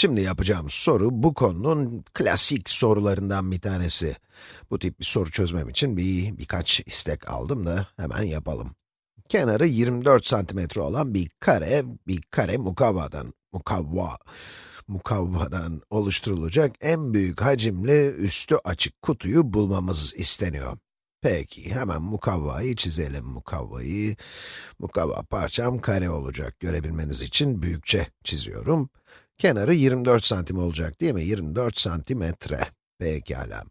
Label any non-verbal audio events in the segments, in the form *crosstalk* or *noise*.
Şimdi yapacağım soru, bu konunun klasik sorularından bir tanesi. Bu tip bir soru çözmem için bir birkaç istek aldım da hemen yapalım. Kenarı 24 santimetre olan bir kare, bir kare mukavvadan, mukavva, mukavvadan oluşturulacak en büyük hacimli üstü açık kutuyu bulmamız isteniyor. Peki, hemen mukavvayı çizelim. Mukavvayı, mukavva parçam kare olacak. Görebilmeniz için büyükçe çiziyorum. Kenarı 24 santim olacak değil mi? 24 santimetre. Pekala.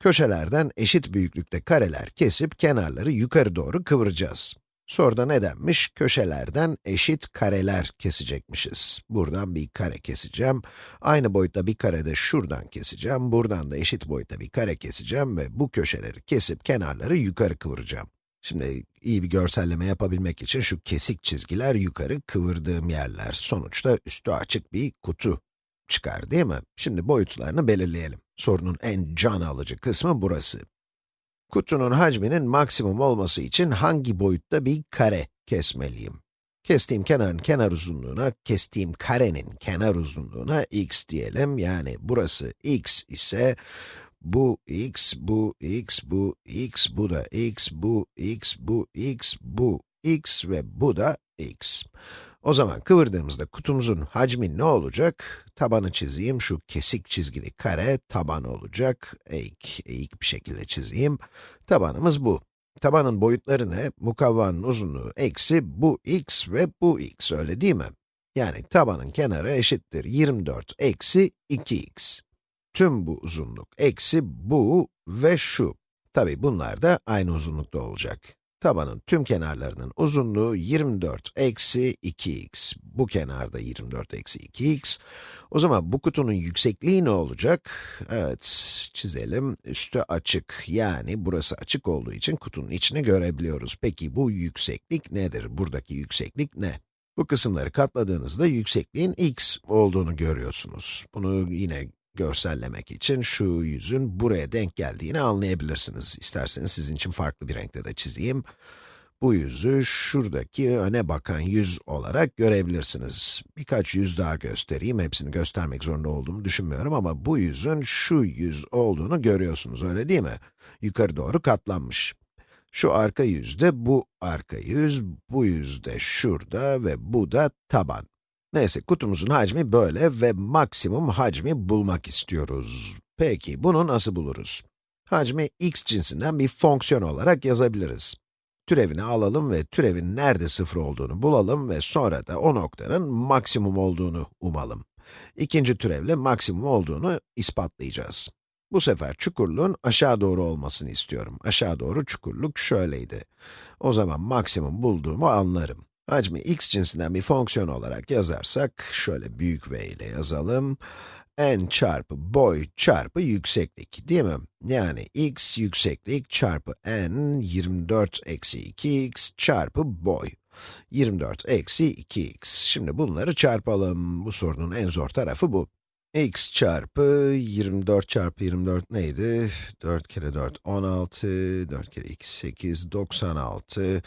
Köşelerden eşit büyüklükte kareler kesip kenarları yukarı doğru kıvıracağız. Soruda ne denmiş? Köşelerden eşit kareler kesecekmişiz. Buradan bir kare keseceğim. Aynı boyutta bir kare de şuradan keseceğim. Buradan da eşit boyutta bir kare keseceğim ve bu köşeleri kesip kenarları yukarı kıvıracağım. Şimdi iyi bir görselleme yapabilmek için şu kesik çizgiler yukarı kıvırdığım yerler. Sonuçta üstü açık bir kutu çıkar değil mi? Şimdi boyutlarını belirleyelim. Sorunun en can alıcı kısmı burası. Kutunun hacminin maksimum olması için hangi boyutta bir kare kesmeliyim? Kestiğim kenarın kenar uzunluğuna, kestiğim karenin kenar uzunluğuna x diyelim. Yani burası x ise, bu x, bu x, bu x, bu da x, bu x, bu x, bu x ve bu da x. O zaman kıvırdığımızda kutumuzun hacmi ne olacak? Tabanı çizeyim, şu kesik çizgili kare taban olacak. Eğik, eğik bir şekilde çizeyim. Tabanımız bu. Tabanın boyutları ne? Mukavvanın uzunluğu eksi bu x ve bu x, öyle değil mi? Yani tabanın kenarı eşittir 24 eksi 2x. Tüm bu uzunluk eksi bu ve şu. Tabi bunlar da aynı uzunlukta olacak. Tabanın tüm kenarlarının uzunluğu 24 eksi 2x. Bu kenarda 24 eksi 2x. O zaman bu kutunun yüksekliği ne olacak? Evet, çizelim. Üstü açık, yani burası açık olduğu için kutunun içini görebiliyoruz. Peki bu yükseklik nedir? Buradaki yükseklik ne? Bu kısımları katladığınızda yüksekliğin x olduğunu görüyorsunuz. Bunu yine görsellemek için şu yüzün buraya denk geldiğini anlayabilirsiniz. İsterseniz sizin için farklı bir renkte de çizeyim. Bu yüzü şuradaki öne bakan yüz olarak görebilirsiniz. Birkaç yüz daha göstereyim, hepsini göstermek zorunda olduğumu düşünmüyorum ama bu yüzün şu yüz olduğunu görüyorsunuz, öyle değil mi? Yukarı doğru katlanmış. Şu arka yüzde bu arka yüz, bu yüzde şurada ve bu da taban. Neyse, kutumuzun hacmi böyle ve maksimum hacmi bulmak istiyoruz. Peki, bunu nasıl buluruz? Hacmi x cinsinden bir fonksiyon olarak yazabiliriz. Türevini alalım ve türevin nerede sıfır olduğunu bulalım ve sonra da o noktanın maksimum olduğunu umalım. İkinci türevle maksimum olduğunu ispatlayacağız. Bu sefer çukurluğun aşağı doğru olmasını istiyorum. Aşağı doğru çukurluk şöyleydi. O zaman maksimum bulduğumu anlarım. Hacmi x cinsinden bir fonksiyon olarak yazarsak, şöyle büyük v ile yazalım. n çarpı boy çarpı yükseklik, değil mi? Yani x yükseklik çarpı n 24 eksi 2x çarpı boy. 24 eksi 2x. Şimdi bunları çarpalım. Bu sorunun en zor tarafı bu. x çarpı 24 çarpı 24 neydi? 4 kere 4, 16, 4 kere 2, 8, 96.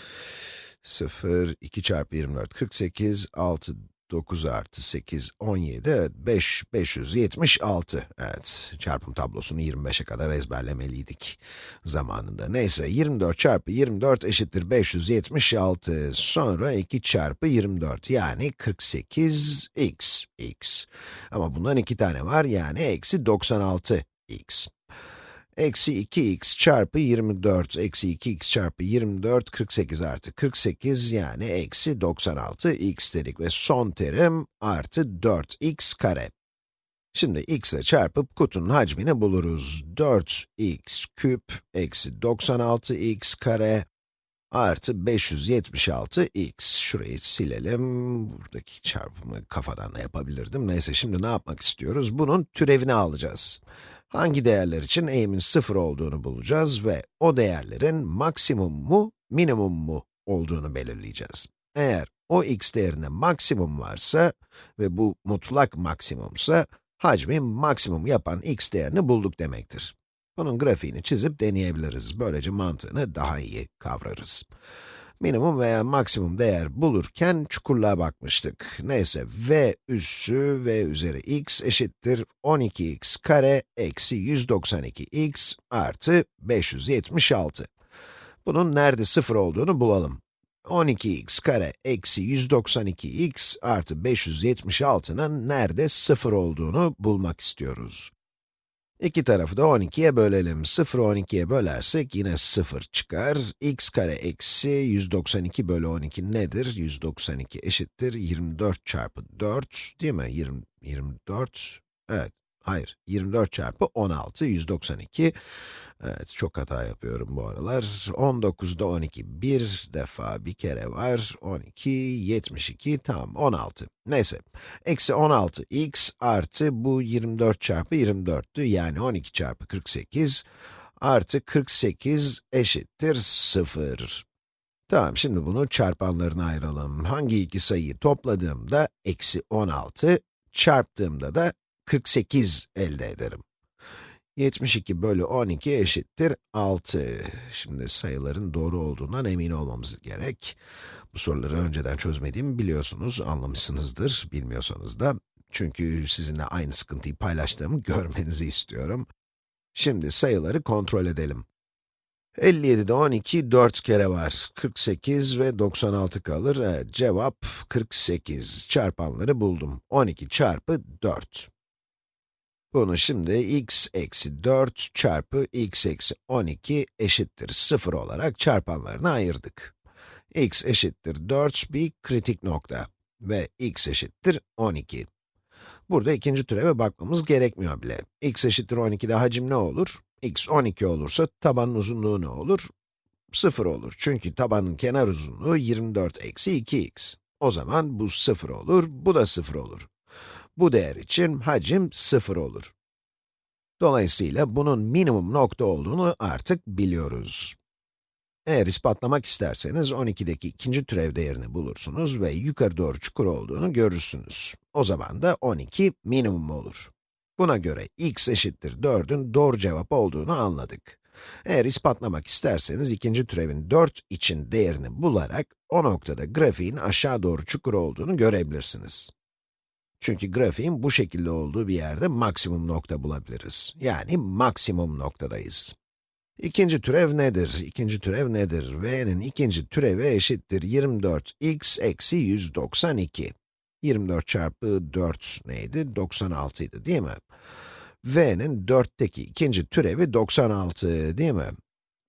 0, 2 çarpı 24, 48, 6, 9 artı 8, 17, evet 5, 576. Evet, çarpım tablosunu 25'e kadar ezberlemeliydik zamanında. Neyse, 24 çarpı 24 eşittir 576. Sonra 2 çarpı 24, yani 48x, x. Ama bundan iki tane var, yani eksi 96x. Eksi 2x çarpı 24, eksi 2x çarpı 24, 48 artı 48, yani eksi 96 x dedik ve son terim artı 4x kare. Şimdi x ile çarpıp kutunun hacmini buluruz. 4x küp eksi 96x kare artı 576x. Şurayı silelim. Buradaki çarpımı kafadan da yapabilirdim. Neyse şimdi ne yapmak istiyoruz? Bunun türevini alacağız. Hangi değerler için eğimin 0 olduğunu bulacağız ve o değerlerin maksimum mu, minimum mu olduğunu belirleyeceğiz. Eğer o x değerinde maksimum varsa ve bu mutlak maksimumsa, hacmi maksimum yapan x değerini bulduk demektir. Bunun grafiğini çizip deneyebiliriz. Böylece mantığını daha iyi kavrarız. Minimum veya maksimum değer bulurken çukurluğa bakmıştık. Neyse, v üssü v üzeri x eşittir 12x kare eksi 192x artı 576. Bunun nerede sıfır olduğunu bulalım. 12x kare eksi 192x artı 576'nın nerede sıfır olduğunu bulmak istiyoruz. İki tarafı da 12'ye bölelim. 0'ı 12'ye bölersek yine 0 çıkar. x kare eksi 192 bölü 12 nedir? 192 eşittir 24 çarpı 4 değil mi? 20, 24, evet. Hayır, 24 çarpı 16, 192. Evet, çok hata yapıyorum bu aralar. 19'da 12, bir defa, bir kere var. 12, 72, tamam, 16. Neyse, eksi 16 x artı bu 24 çarpı 24'tü, yani 12 çarpı 48 artı 48 eşittir 0. Tamam, şimdi bunu çarpanlarına ayıralım. Hangi iki sayıyı topladığımda eksi 16, çarptığımda da 48 elde ederim. 72 bölü 12 eşittir 6. Şimdi sayıların doğru olduğundan emin olmamız gerek. Bu soruları önceden çözmediğimi biliyorsunuz, anlamışsınızdır, bilmiyorsanız da. Çünkü sizinle aynı sıkıntıyı paylaştığımı *laughs* görmenizi istiyorum. Şimdi sayıları kontrol edelim. 57'de 12, 4 kere var. 48 ve 96 kalır. Evet, cevap 48. Çarpanları buldum. 12 çarpı 4. Bunu şimdi x eksi 4 çarpı x eksi 12 eşittir 0 olarak çarpanlarına ayırdık. x eşittir 4 bir kritik nokta ve x eşittir 12. Burada ikinci türeve bakmamız gerekmiyor bile. x eşittir 12'de hacim ne olur? x 12 olursa tabanın uzunluğu ne olur? 0 olur. Çünkü tabanın kenar uzunluğu 24 eksi 2x. O zaman bu 0 olur, bu da 0 olur. Bu değer için hacim 0 olur. Dolayısıyla bunun minimum nokta olduğunu artık biliyoruz. Eğer ispatlamak isterseniz 12'deki ikinci türev değerini bulursunuz ve yukarı doğru çukur olduğunu görürsünüz. O zaman da 12 minimum olur. Buna göre x eşittir 4'ün doğru cevap olduğunu anladık. Eğer ispatlamak isterseniz ikinci türevin 4 için değerini bularak o noktada grafiğin aşağı doğru çukur olduğunu görebilirsiniz. Çünkü grafiğin bu şekilde olduğu bir yerde maksimum nokta bulabiliriz. Yani maksimum noktadayız. İkinci türev nedir? İkinci türev nedir? v'nin ikinci türevi eşittir 24x eksi 192. 24 çarpı 4 neydi? 96 idi değil mi? v'nin 4'teki ikinci türevi 96 değil mi?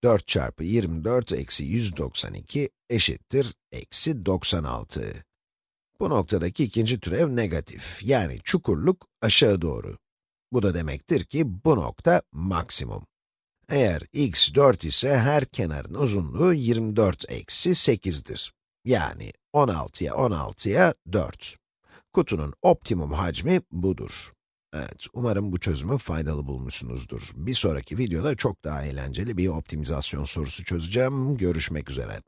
4 çarpı 24 eksi 192 eşittir eksi 96. Bu noktadaki ikinci türev negatif, yani çukurluk aşağı doğru. Bu da demektir ki bu nokta maksimum. Eğer x 4 ise her kenarın uzunluğu 24 eksi 8'dir. Yani 16'ya 16'ya 4. Kutunun optimum hacmi budur. Evet, umarım bu çözümü faydalı bulmuşsunuzdur. Bir sonraki videoda çok daha eğlenceli bir optimizasyon sorusu çözeceğim. Görüşmek üzere.